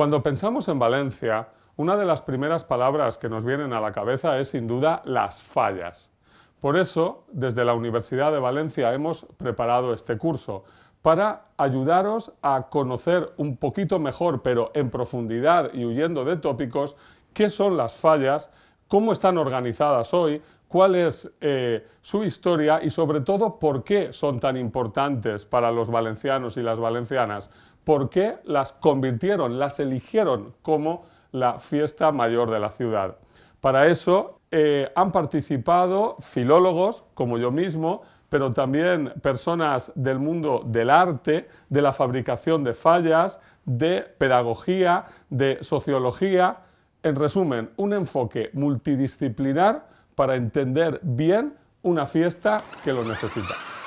Cuando pensamos en Valencia, una de las primeras palabras que nos vienen a la cabeza es sin duda las fallas. Por eso, desde la Universidad de Valencia hemos preparado este curso para ayudaros a conocer un poquito mejor, pero en profundidad y huyendo de tópicos, qué son las fallas, cómo están organizadas hoy, cuál es eh, su historia y sobre todo por qué son tan importantes para los valencianos y las valencianas, por qué las convirtieron, las eligieron como la fiesta mayor de la ciudad. Para eso eh, han participado filólogos, como yo mismo, pero también personas del mundo del arte, de la fabricación de fallas, de pedagogía, de sociología. En resumen, un enfoque multidisciplinar para entender bien una fiesta que lo necesita.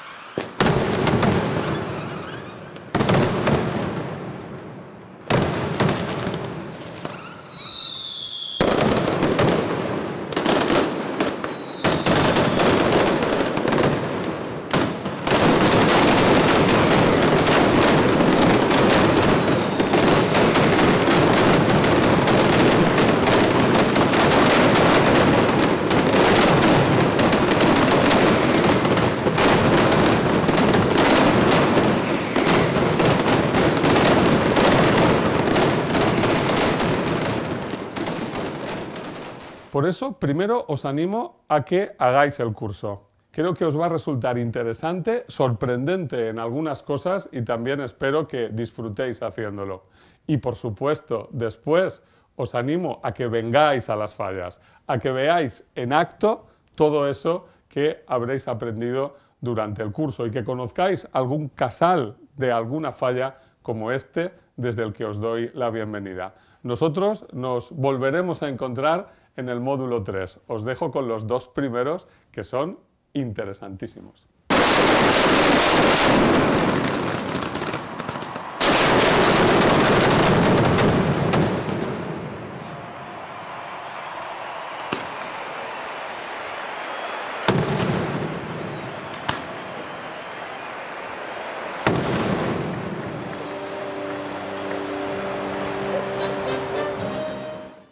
Por eso, primero os animo a que hagáis el curso. Creo que os va a resultar interesante, sorprendente en algunas cosas y también espero que disfrutéis haciéndolo. Y por supuesto, después os animo a que vengáis a las fallas, a que veáis en acto todo eso que habréis aprendido durante el curso y que conozcáis algún casal de alguna falla como este desde el que os doy la bienvenida. Nosotros nos volveremos a encontrar en el módulo 3. Os dejo con los dos primeros que son interesantísimos.